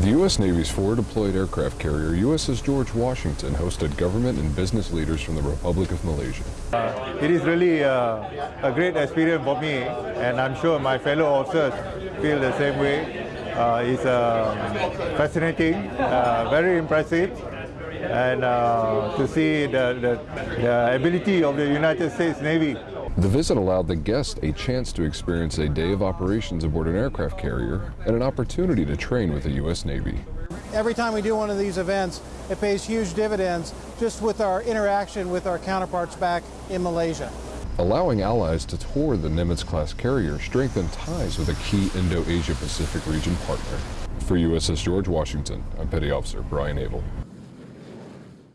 The U.S. Navy's forward-deployed aircraft carrier USS George Washington hosted government and business leaders from the Republic of Malaysia. It is really uh, a great experience for me, and I'm sure my fellow officers feel the same way. Uh, it's uh, fascinating, uh, very impressive, and uh, to see the, the, the ability of the United States Navy The visit allowed the guest a chance to experience a day of operations aboard an aircraft carrier and an opportunity to train with the U.S. Navy. Every time we do one of these events, it pays huge dividends just with our interaction with our counterparts back in Malaysia. Allowing allies to tour the Nimitz-class carrier strengthened ties with a key Indo-Asia Pacific region partner. For USS George Washington, I'm Petty Officer Brian Abel.